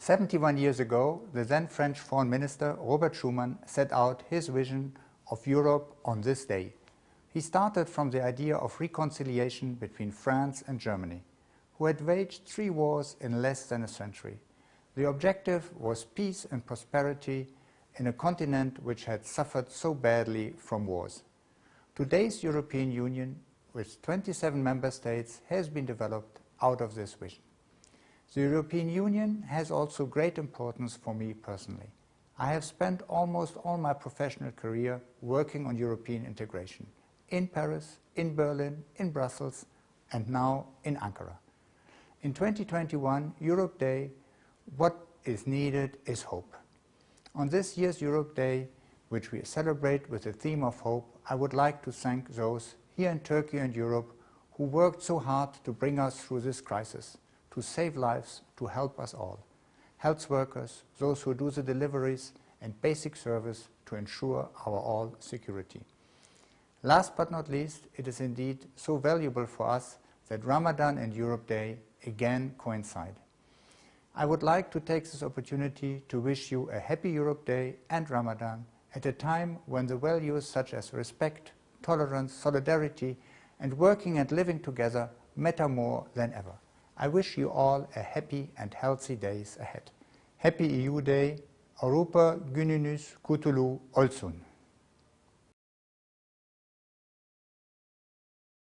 71 years ago, the then French Foreign Minister Robert Schuman set out his vision of Europe on this day. He started from the idea of reconciliation between France and Germany, who had waged three wars in less than a century. The objective was peace and prosperity in a continent which had suffered so badly from wars. Today's European Union, with 27 member states, has been developed out of this vision. The European Union has also great importance for me personally. I have spent almost all my professional career working on European integration in Paris, in Berlin, in Brussels, and now in Ankara. In 2021, Europe Day, what is needed is hope. On this year's Europe Day, which we celebrate with the theme of hope, I would like to thank those here in Turkey and Europe who worked so hard to bring us through this crisis, to save lives, to help us all. Health workers, those who do the deliveries and basic service to ensure our all security. Last but not least, it is indeed so valuable for us that Ramadan and Europe Day again coincide. I would like to take this opportunity to wish you a happy Europe Day and Ramadan at a time when the values such as respect, tolerance, solidarity and working and living together matter more than ever. I wish you all a happy and healthy days ahead. Happy EU Day, Europa Gününüz Kutulu Olsun.